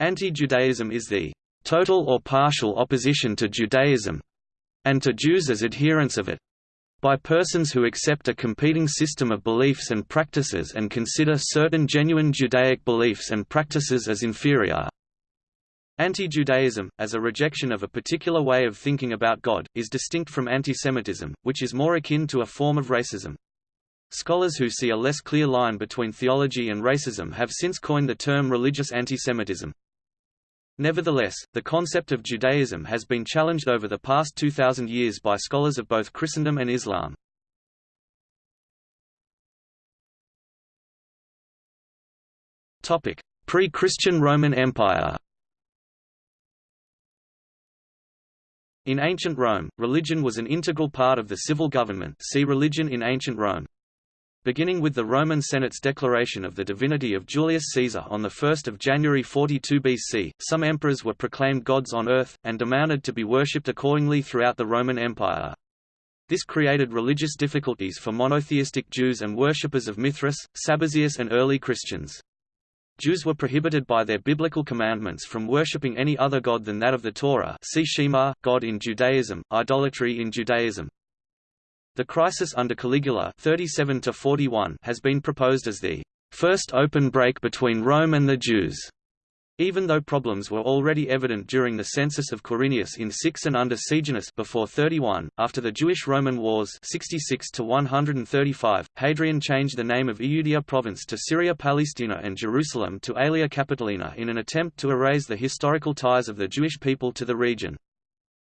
Anti-Judaism is the total or partial opposition to Judaism and to Jews as adherents of it by persons who accept a competing system of beliefs and practices and consider certain genuine Judaic beliefs and practices as inferior. Anti-Judaism, as a rejection of a particular way of thinking about God, is distinct from antisemitism, which is more akin to a form of racism. Scholars who see a less clear line between theology and racism have since coined the term religious antisemitism. Nevertheless, the concept of Judaism has been challenged over the past 2,000 years by scholars of both Christendom and Islam. Pre-Christian Roman Empire In ancient Rome, religion was an integral part of the civil government see Religion in ancient Rome. Beginning with the Roman Senate's declaration of the divinity of Julius Caesar on 1 January 42 BC, some emperors were proclaimed gods on earth, and demanded to be worshipped accordingly throughout the Roman Empire. This created religious difficulties for monotheistic Jews and worshippers of Mithras, Sabazius and early Christians. Jews were prohibited by their biblical commandments from worshipping any other god than that of the Torah see Shema, God in Judaism, idolatry in Judaism. The crisis under Caligula 37 has been proposed as the first open break between Rome and the Jews. Even though problems were already evident during the census of Quirinius in 6 and under Sejanus before 31, after the Jewish-Roman Wars 66 to 135, Hadrian changed the name of Iudaea province to Syria Palestina and Jerusalem to Aelia Capitolina in an attempt to erase the historical ties of the Jewish people to the region.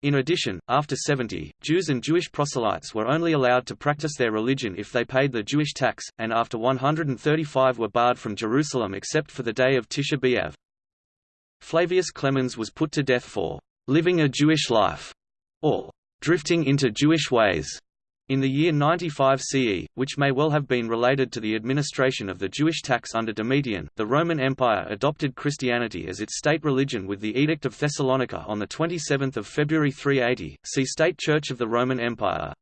In addition, after 70, Jews and Jewish proselytes were only allowed to practice their religion if they paid the Jewish tax, and after 135 were barred from Jerusalem except for the day of Tisha B'Av. Flavius Clemens was put to death for living a Jewish life, or drifting into Jewish ways. In the year 95 CE, which may well have been related to the administration of the Jewish tax under Domitian, the Roman Empire adopted Christianity as its state religion with the Edict of Thessalonica on 27 February 380, see State Church of the Roman Empire.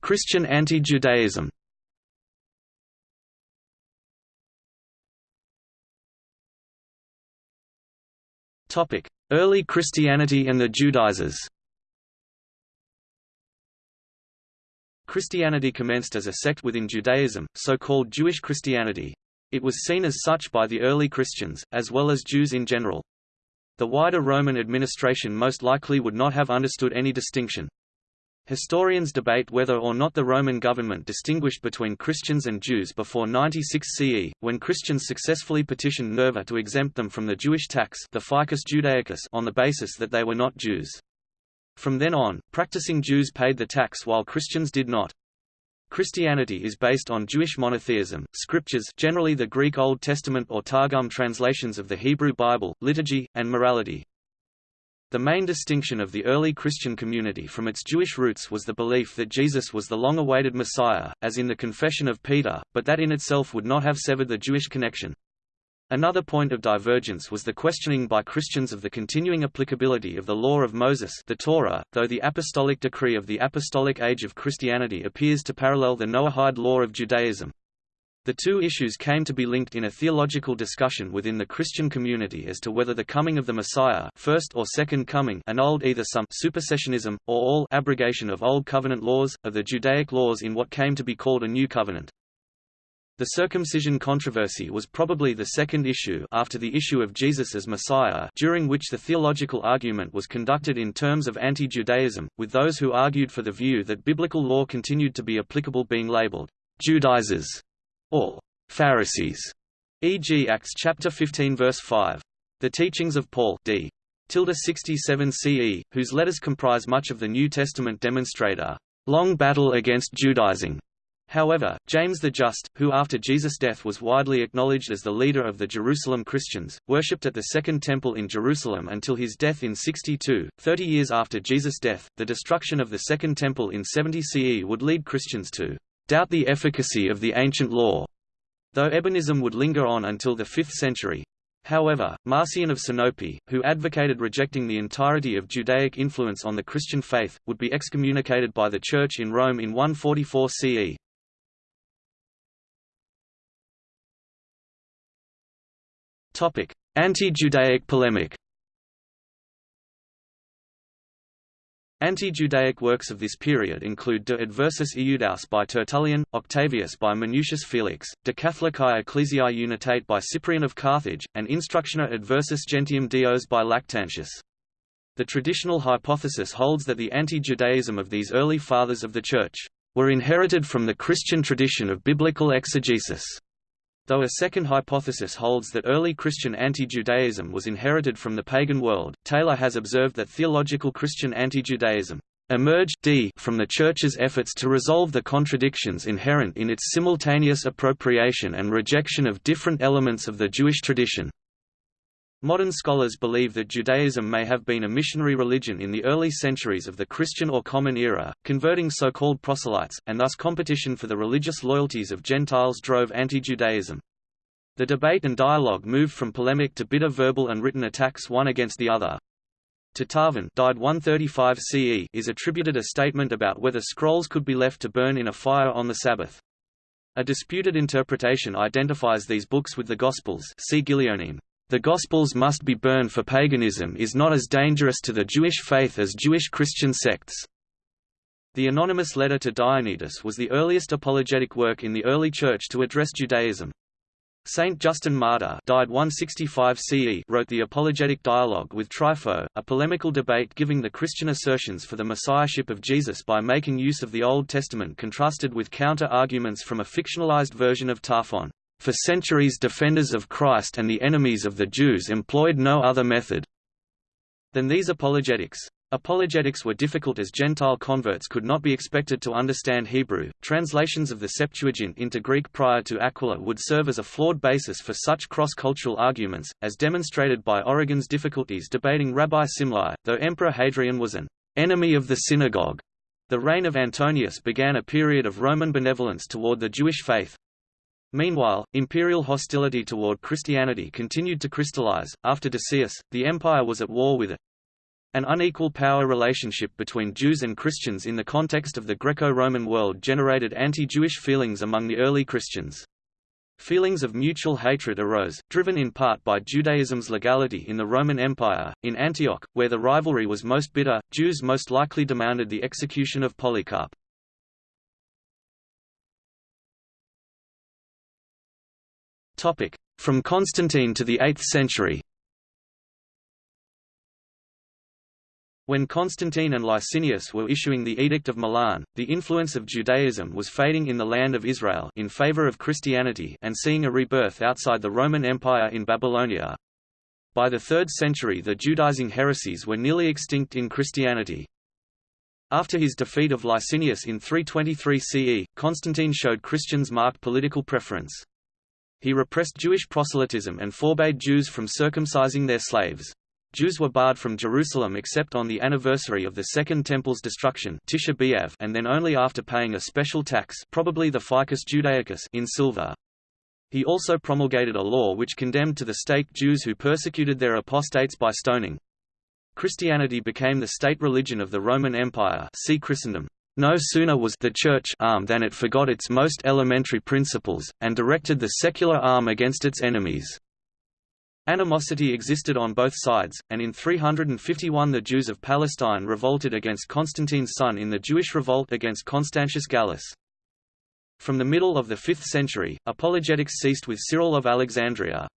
Christian anti-Judaism Topic: Early Christianity and the Judaizers Christianity commenced as a sect within Judaism, so-called Jewish Christianity. It was seen as such by the early Christians, as well as Jews in general. The wider Roman administration most likely would not have understood any distinction. Historians debate whether or not the Roman government distinguished between Christians and Jews before 96 CE, when Christians successfully petitioned Nerva to exempt them from the Jewish tax the Fiscus Judaicus on the basis that they were not Jews. From then on, practicing Jews paid the tax while Christians did not. Christianity is based on Jewish monotheism, scriptures generally the Greek Old Testament or Targum translations of the Hebrew Bible, liturgy, and morality. The main distinction of the early Christian community from its Jewish roots was the belief that Jesus was the long-awaited Messiah, as in the Confession of Peter, but that in itself would not have severed the Jewish connection. Another point of divergence was the questioning by Christians of the continuing applicability of the law of Moses the Torah, though the apostolic decree of the apostolic age of Christianity appears to parallel the Noahide law of Judaism. The two issues came to be linked in a theological discussion within the Christian community as to whether the coming of the Messiah first or second coming annulled either some supersessionism, or all abrogation of Old Covenant laws, of the Judaic laws in what came to be called a New Covenant. The circumcision controversy was probably the second issue after the issue of Jesus as Messiah during which the theological argument was conducted in terms of anti-Judaism, with those who argued for the view that biblical law continued to be applicable being labeled Judaizers or Pharisees, e.g. Acts chapter 15 verse 5. The teachings of Paul d. 67 CE, whose letters comprise much of the New Testament demonstrate a long battle against Judaizing. However, James the Just, who after Jesus' death was widely acknowledged as the leader of the Jerusalem Christians, worshipped at the Second Temple in Jerusalem until his death in 62. Thirty years after Jesus' death, the destruction of the Second Temple in 70 CE would lead Christians to doubt the efficacy of the ancient law, though Ebionism would linger on until the 5th century. However, Marcion of Sinope, who advocated rejecting the entirety of Judaic influence on the Christian faith, would be excommunicated by the Church in Rome in 144 CE. Anti-Judaic polemic Anti-Judaic works of this period include De Adversus Iudaeus by Tertullian, Octavius by Minucius Felix, De Catholicae Ecclesiae Unitate by Cyprian of Carthage, and Instructione Adversus Gentium Dios by Lactantius. The traditional hypothesis holds that the anti-Judaism of these early fathers of the Church were inherited from the Christian tradition of biblical exegesis. Though a second hypothesis holds that early Christian anti-Judaism was inherited from the pagan world, Taylor has observed that theological Christian anti-Judaism emerged d from the Church's efforts to resolve the contradictions inherent in its simultaneous appropriation and rejection of different elements of the Jewish tradition. Modern scholars believe that Judaism may have been a missionary religion in the early centuries of the Christian or Common Era, converting so-called proselytes, and thus competition for the religious loyalties of Gentiles drove anti-Judaism. The debate and dialogue moved from polemic to bitter verbal and written attacks one against the other. To died 135 CE is attributed a statement about whether scrolls could be left to burn in a fire on the Sabbath. A disputed interpretation identifies these books with the Gospels see Gilyonim. The Gospels must be burned for paganism is not as dangerous to the Jewish faith as Jewish Christian sects. The anonymous letter to Dionysius was the earliest apologetic work in the early Church to address Judaism. Saint Justin Martyr died 165 CE wrote the Apologetic Dialogue with Trypho, a polemical debate giving the Christian assertions for the messiahship of Jesus by making use of the Old Testament contrasted with counter-arguments from a fictionalized version of Tarphon. For centuries defenders of Christ and the enemies of the Jews employed no other method than these apologetics. Apologetics were difficult as Gentile converts could not be expected to understand Hebrew. Translations of the Septuagint into Greek prior to Aquila would serve as a flawed basis for such cross-cultural arguments, as demonstrated by Origen's difficulties debating Rabbi Simlai, though Emperor Hadrian was an enemy of the synagogue. The reign of Antoninus began a period of Roman benevolence toward the Jewish faith, Meanwhile, imperial hostility toward Christianity continued to crystallize. After Decius, the empire was at war with it. An unequal power relationship between Jews and Christians in the context of the Greco-Roman world generated anti-Jewish feelings among the early Christians. Feelings of mutual hatred arose, driven in part by Judaism's legality in the Roman Empire. In Antioch, where the rivalry was most bitter, Jews most likely demanded the execution of Polycarp. From Constantine to the 8th century When Constantine and Licinius were issuing the Edict of Milan, the influence of Judaism was fading in the land of Israel in favor of Christianity and seeing a rebirth outside the Roman Empire in Babylonia. By the 3rd century the Judaizing heresies were nearly extinct in Christianity. After his defeat of Licinius in 323 CE, Constantine showed Christians marked political preference. He repressed Jewish proselytism and forbade Jews from circumcising their slaves. Jews were barred from Jerusalem except on the anniversary of the Second Temple's destruction Tisha B'Av and then only after paying a special tax probably the fiscus judaicus in silver. He also promulgated a law which condemned to the stake Jews who persecuted their apostates by stoning. Christianity became the state religion of the Roman Empire see Christendom. No sooner was the Church armed than it forgot its most elementary principles, and directed the secular arm against its enemies. Animosity existed on both sides, and in 351 the Jews of Palestine revolted against Constantine's son in the Jewish revolt against Constantius Gallus. From the middle of the 5th century, apologetics ceased with Cyril of Alexandria.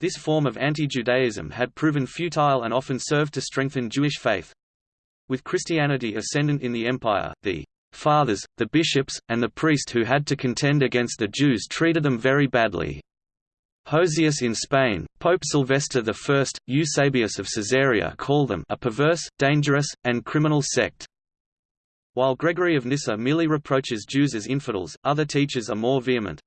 This form of anti-Judaism had proven futile and often served to strengthen Jewish faith. With Christianity ascendant in the empire, the fathers, the bishops, and the priest who had to contend against the Jews treated them very badly. Hosius in Spain, Pope Sylvester I, Eusebius of Caesarea call them a perverse, dangerous, and criminal sect. While Gregory of Nyssa merely reproaches Jews as infidels, other teachers are more vehement.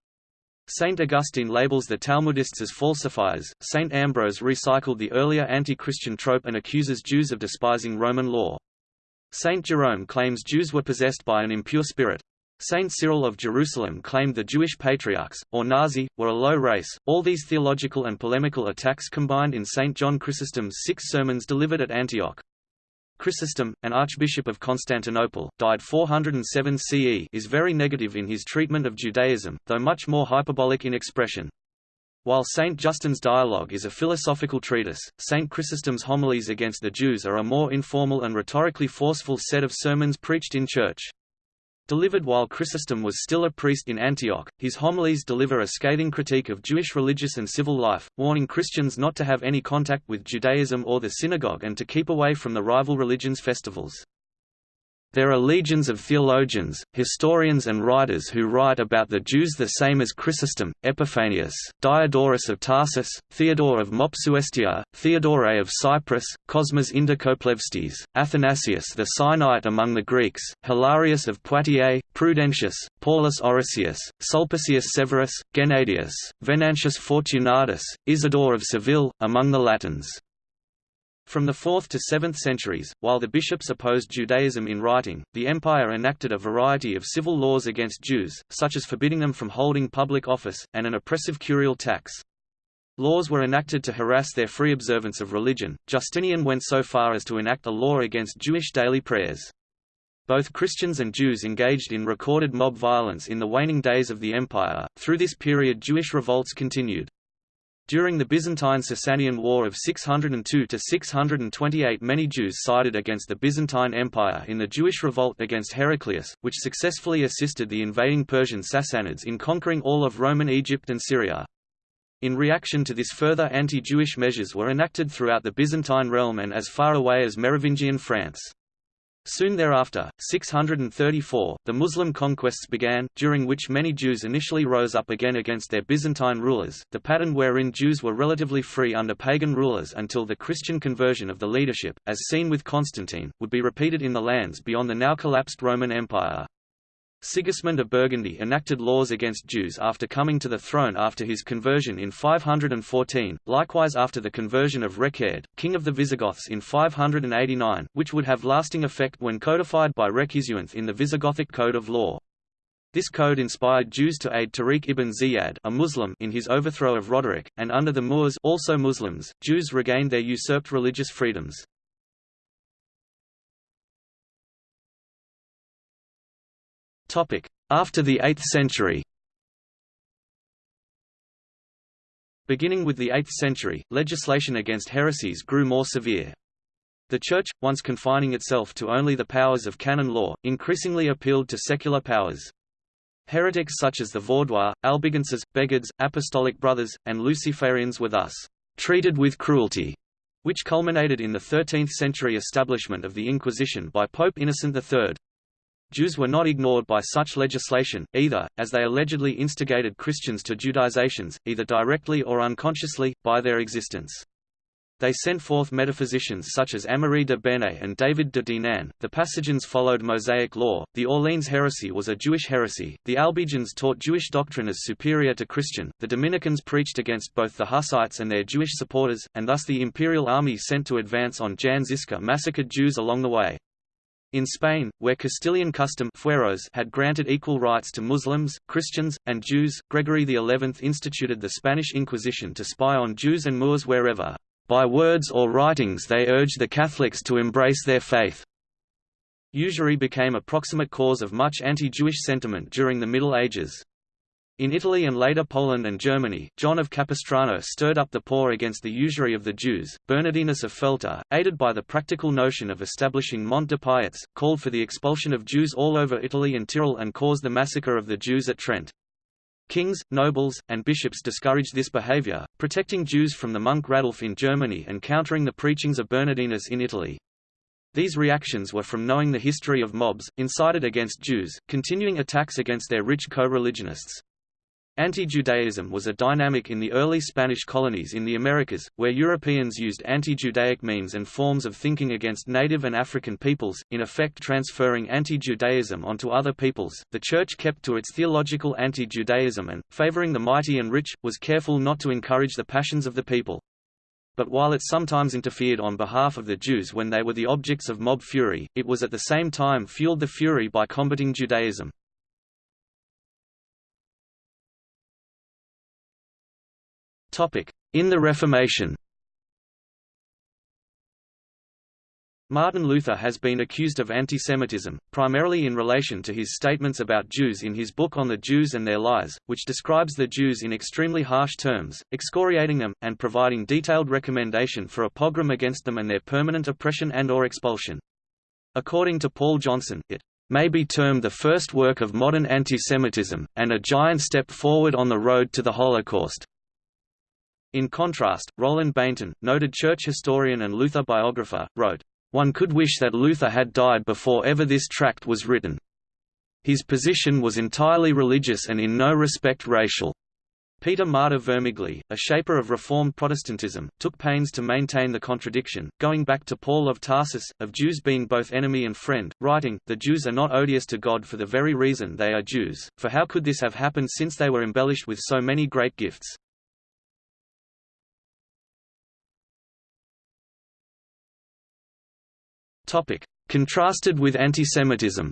Saint Augustine labels the Talmudists as falsifiers, Saint Ambrose recycled the earlier anti-Christian trope and accuses Jews of despising Roman law. Saint Jerome claims Jews were possessed by an impure spirit. Saint Cyril of Jerusalem claimed the Jewish patriarchs, or Nasi, were a low race. All these theological and polemical attacks combined in Saint John Chrysostom's six sermons delivered at Antioch. Chrysostom, an archbishop of Constantinople, died 407 CE is very negative in his treatment of Judaism, though much more hyperbolic in expression. While St. Justin's Dialogue is a philosophical treatise, St. Chrysostom's homilies against the Jews are a more informal and rhetorically forceful set of sermons preached in church. Delivered while Chrysostom was still a priest in Antioch, his homilies deliver a scathing critique of Jewish religious and civil life, warning Christians not to have any contact with Judaism or the synagogue and to keep away from the rival religions' festivals. There are legions of theologians, historians and writers who write about the Jews the same as Chrysostom, Epiphanius, Diodorus of Tarsus, Theodore of Mopsuestia, Theodore of Cyprus, Cosmas Indicopleustes, Athanasius the Sinaite among the Greeks, Hilarius of Poitiers, Prudentius, Paulus Orosius, Sulpicius Severus, Gennadius, Venantius Fortunatus, Isidore of Seville, among the Latins. From the 4th to 7th centuries, while the bishops opposed Judaism in writing, the empire enacted a variety of civil laws against Jews, such as forbidding them from holding public office, and an oppressive curial tax. Laws were enacted to harass their free observance of religion. Justinian went so far as to enact a law against Jewish daily prayers. Both Christians and Jews engaged in recorded mob violence in the waning days of the empire. Through this period, Jewish revolts continued. During the Byzantine-Sasanian War of 602–628 many Jews sided against the Byzantine Empire in the Jewish revolt against Heraclius, which successfully assisted the invading Persian Sassanids in conquering all of Roman Egypt and Syria. In reaction to this further anti-Jewish measures were enacted throughout the Byzantine realm and as far away as Merovingian France. Soon thereafter, 634, the Muslim conquests began, during which many Jews initially rose up again against their Byzantine rulers, the pattern wherein Jews were relatively free under pagan rulers until the Christian conversion of the leadership, as seen with Constantine, would be repeated in the lands beyond the now collapsed Roman Empire. Sigismund of Burgundy enacted laws against Jews after coming to the throne after his conversion in 514, likewise after the conversion of Reccared, king of the Visigoths in 589, which would have lasting effect when codified by Recceswinth in the Visigothic Code of Law. This code inspired Jews to aid Tariq ibn Ziyad a Muslim in his overthrow of Roderick, and under the Moors also Muslims, Jews regained their usurped religious freedoms. After the 8th century Beginning with the 8th century, legislation against heresies grew more severe. The Church, once confining itself to only the powers of canon law, increasingly appealed to secular powers. Heretics such as the Vaudois, Albigenses, Beghards, Apostolic Brothers, and Luciferians were thus treated with cruelty, which culminated in the 13th-century establishment of the Inquisition by Pope Innocent III. Jews were not ignored by such legislation, either, as they allegedly instigated Christians to Judaizations, either directly or unconsciously, by their existence. They sent forth metaphysicians such as Amaury de Bene and David de Dinant. The Passagians followed Mosaic law. The Orleans heresy was a Jewish heresy. The Albigens taught Jewish doctrine as superior to Christian. The Dominicans preached against both the Hussites and their Jewish supporters, and thus the imperial army sent to advance on Jan Žižka massacred Jews along the way. In Spain, where Castilian custom fueros had granted equal rights to Muslims, Christians, and Jews, Gregory XI instituted the Spanish Inquisition to spy on Jews and Moors wherever, by words or writings they urged the Catholics to embrace their faith. Usury became a proximate cause of much anti-Jewish sentiment during the Middle Ages. In Italy and later Poland and Germany, John of Capistrano stirred up the poor against the usury of the Jews. Bernardinus of Feltre, aided by the practical notion of establishing Mont de Piété, called for the expulsion of Jews all over Italy and Tyrol and caused the massacre of the Jews at Trent. Kings, nobles, and bishops discouraged this behavior, protecting Jews from the monk Radulf in Germany and countering the preachings of Bernardinus in Italy. These reactions were from knowing the history of mobs, incited against Jews, continuing attacks against their rich co-religionists. Anti-Judaism was a dynamic in the early Spanish colonies in the Americas, where Europeans used anti-Judaic means and forms of thinking against native and African peoples, in effect transferring anti-Judaism onto other peoples. The Church kept to its theological anti-Judaism and, favoring the mighty and rich, was careful not to encourage the passions of the people. But while it sometimes interfered on behalf of the Jews when they were the objects of mob fury, it was at the same time fueled the fury by combating Judaism. In the Reformation Martin Luther has been accused of antisemitism, primarily in relation to his statements about Jews in his book On the Jews and Their Lies, which describes the Jews in extremely harsh terms, excoriating them, and providing detailed recommendation for a pogrom against them and their permanent oppression and or expulsion. According to Paul Johnson, it may be termed the first work of modern antisemitism, and a giant step forward on the road to the Holocaust. In contrast, Roland Bainton, noted church historian and Luther biographer, wrote, one could wish that Luther had died before ever this tract was written. His position was entirely religious and in no respect racial. Peter Martyr Vermigli, a shaper of Reformed Protestantism, took pains to maintain the contradiction, going back to Paul of Tarsus, of Jews being both enemy and friend, writing, The Jews are not odious to God for the very reason they are Jews, for how could this have happened since they were embellished with so many great gifts? Contrasted with antisemitism.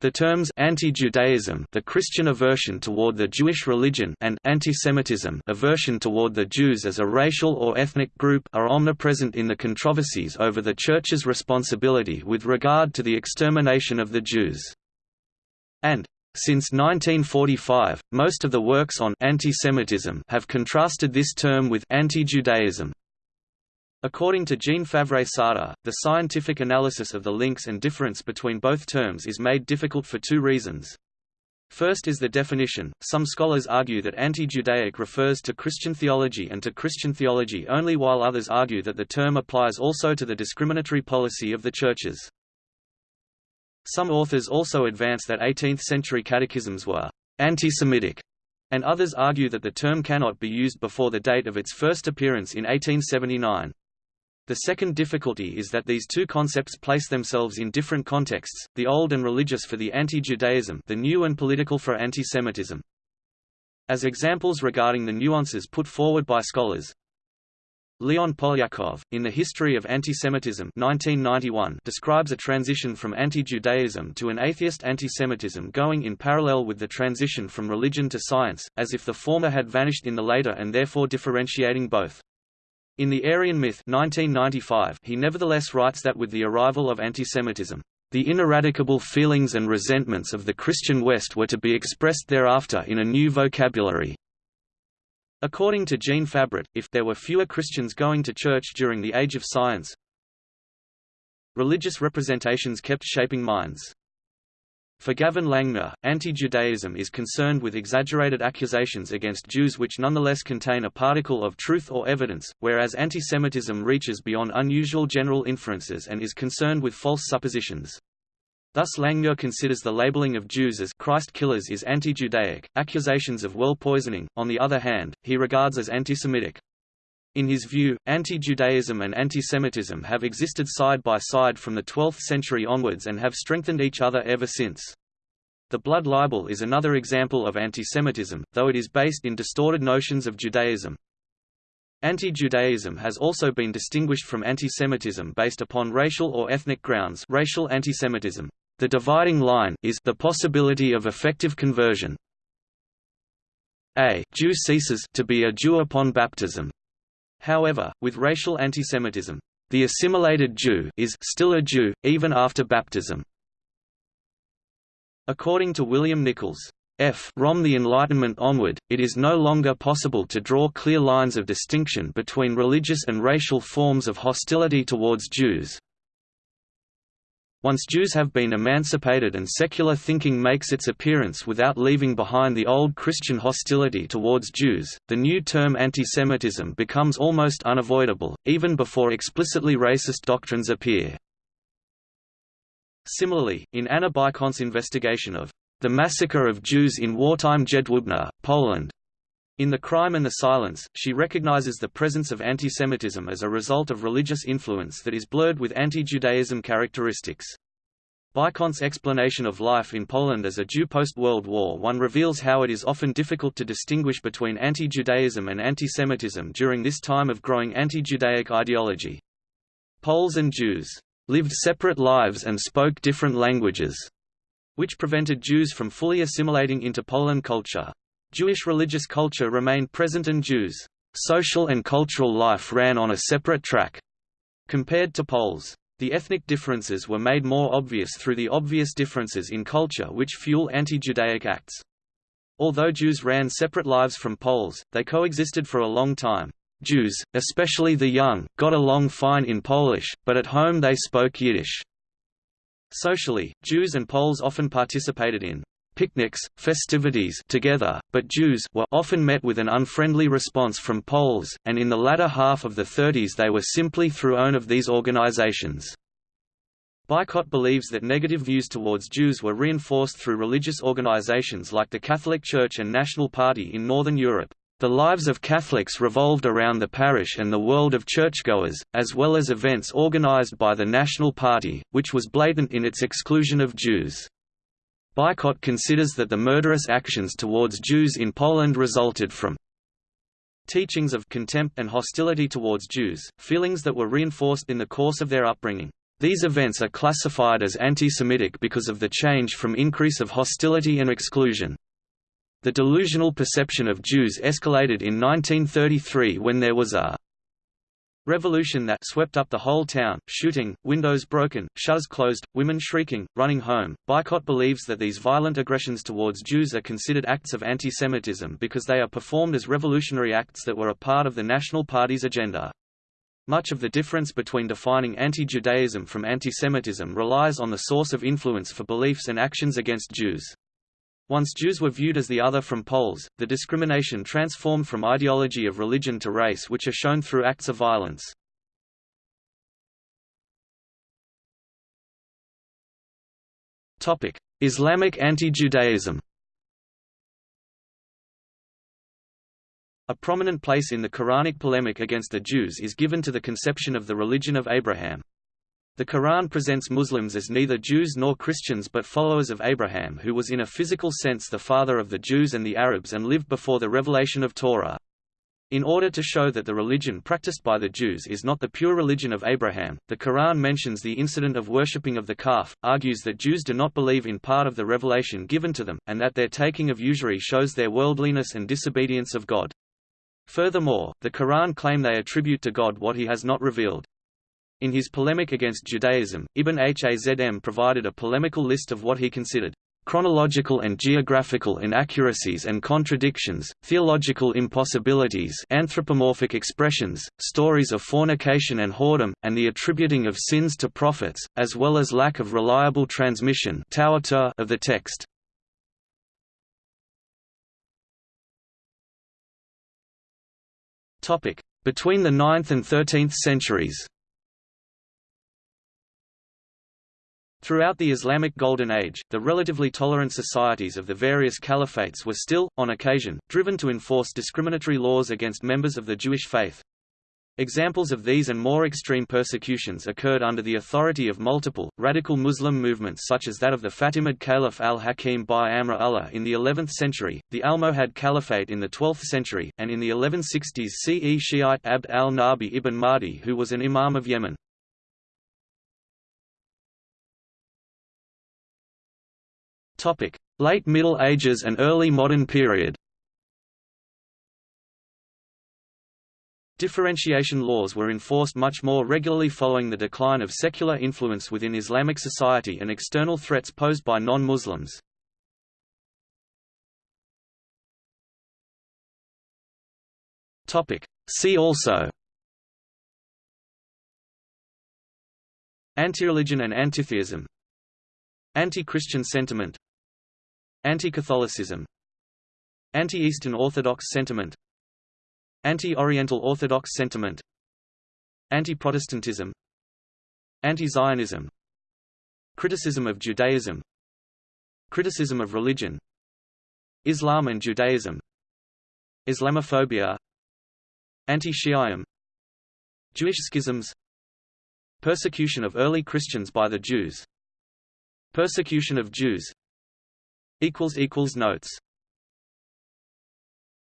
The terms anti-Judaism, the Christian aversion toward the Jewish religion, and antisemitism, aversion toward the Jews as a racial or ethnic group, are omnipresent in the controversies over the Church's responsibility with regard to the extermination of the Jews. And since 1945, most of the works on antisemitism have contrasted this term with anti-Judaism. According to Jean Favret-Saada, the scientific analysis of the links and difference between both terms is made difficult for two reasons. First is the definition. Some scholars argue that anti-Judaic refers to Christian theology and to Christian theology only while others argue that the term applies also to the discriminatory policy of the churches. Some authors also advance that 18th-century catechisms were anti-Semitic, and others argue that the term cannot be used before the date of its first appearance in 1879. The second difficulty is that these two concepts place themselves in different contexts, the old and religious for the anti-Judaism the new and political for anti-Semitism. As examples regarding the nuances put forward by scholars, Leon Polyakov, in The History of Antisemitism 1991, describes a transition from anti-Judaism to an atheist antisemitism going in parallel with the transition from religion to science, as if the former had vanished in the later and therefore differentiating both. In The Aryan Myth 1995, he nevertheless writes that with the arrival of antisemitism, the ineradicable feelings and resentments of the Christian West were to be expressed thereafter in a new vocabulary. According to Jean Favret, if there were fewer Christians going to church during the Age of Science, religious representations kept shaping minds. For Gavin Langmuir, anti-Judaism is concerned with exaggerated accusations against Jews which nonetheless contain a particle of truth or evidence, whereas antisemitism reaches beyond unusual general inferences and is concerned with false suppositions. Thus Langmuir considers the labeling of Jews as Christ killers is anti-Judaic, accusations of well poisoning, on the other hand, he regards as anti-Semitic. In his view, anti-Judaism and antisemitism have existed side by side from the 12th century onwards and have strengthened each other ever since. The blood libel is another example of antisemitism, though it is based in distorted notions of Judaism. Anti-Judaism has also been distinguished from antisemitism based upon racial or ethnic grounds racial antisemitism. The dividing line is the possibility of effective conversion. A Jew ceases to be a Jew upon baptism, However, with racial antisemitism, the assimilated Jew is still a Jew, even after baptism. According to William Nichols, F. From the Enlightenment onward, it is no longer possible to draw clear lines of distinction between religious and racial forms of hostility towards Jews, once Jews have been emancipated and secular thinking makes its appearance without leaving behind the old Christian hostility towards Jews, the new term antisemitism becomes almost unavoidable, even before explicitly racist doctrines appear. Similarly, in Anna Bikont's investigation of the massacre of Jews in wartime Jedwabne, Poland, in The Crime and the Silence, she recognizes the presence of antisemitism as a result of religious influence that is blurred with anti-Judaism characteristics. Bikont's explanation of life in Poland as a Jew post-World War I reveals how it is often difficult to distinguish between anti-Judaism and antisemitism during this time of growing anti-Judaic ideology. Poles and Jews lived separate lives and spoke different languages, which prevented Jews from fully assimilating into Poland culture. Jewish religious culture remained present and Jews social and cultural life ran on a separate track. Compared to Poles, the ethnic differences were made more obvious through the obvious differences in culture which fuel anti-Judaic acts. Although Jews ran separate lives from Poles, they coexisted for a long time. Jews, especially the young, got along fine in Polish, but at home they spoke Yiddish. Socially, Jews and Poles often participated in picnics, festivities together, but Jews were often met with an unfriendly response from Poles, and in the latter half of the 30s they were simply thrown of these organizations. Bikont believes that negative views towards Jews were reinforced through religious organizations like the Catholic Church and National Party in Northern Europe. The lives of Catholics revolved around the parish and the world of churchgoers, as well as events organized by the National Party, which was blatant in its exclusion of Jews. Bikont considers that the murderous actions towards Jews in Poland resulted from teachings of contempt and hostility towards Jews, feelings that were reinforced in the course of their upbringing. These events are classified as anti-Semitic because of the change from increase of hostility and exclusion. The delusional perception of Jews escalated in 1933 when there was a Revolution that swept up the whole town, shooting, windows broken, shutters closed, women shrieking, running home. Bikont believes that these violent aggressions towards Jews are considered acts of anti-Semitism because they are performed as revolutionary acts that were a part of the National Party's agenda. Much of the difference between defining anti-Judaism from anti-Semitism relies on the source of influence for beliefs and actions against Jews. Once Jews were viewed as the other from Poles, the discrimination transformed from ideology of religion to race which are shown through acts of violence. Islamic anti-Judaism A prominent place in the Quranic polemic against the Jews is given to the conception of the religion of Abraham. The Quran presents Muslims as neither Jews nor Christians but followers of Abraham who was in a physical sense the father of the Jews and the Arabs and lived before the revelation of Torah. In order to show that the religion practiced by the Jews is not the pure religion of Abraham, the Quran mentions the incident of worshipping of the calf, argues that Jews do not believe in part of the revelation given to them, and that their taking of usury shows their worldliness and disobedience of God. Furthermore, the Quran claim they attribute to God what he has not revealed. In his polemic against Judaism, Ibn Hazm provided a polemical list of what he considered chronological and geographical inaccuracies and contradictions, theological impossibilities anthropomorphic expressions, stories of fornication and whoredom, and the attributing of sins to prophets, as well as lack of reliable transmission of the text. Between the 9th and 13th centuries Throughout the Islamic Golden Age, the relatively tolerant societies of the various caliphates were still, on occasion, driven to enforce discriminatory laws against members of the Jewish faith. Examples of these and more extreme persecutions occurred under the authority of multiple, radical Muslim movements such as that of the Fatimid Caliph al-Hakim bi-Amr Allah in the 11th century, the Almohad Caliphate in the 12th century, and in the 1160s CE Shiite Abd al-Nabi ibn Mahdi who was an imam of Yemen. Late Middle Ages and early modern period. Differentiation laws were enforced much more regularly following the decline of secular influence within Islamic society and external threats posed by non-Muslims. See also Anti-religion and antitheism. Anti-Christian sentiment Anti-Catholicism. Anti-Eastern Orthodox sentiment. Anti-Oriental Orthodox sentiment. Anti-Protestantism. Anti-Zionism. Criticism of Judaism. Criticism of religion. Islam and Judaism. Islamophobia. Anti-Shi'ism. Jewish schisms. Persecution of early Christians by the Jews. Persecution of Jews Notes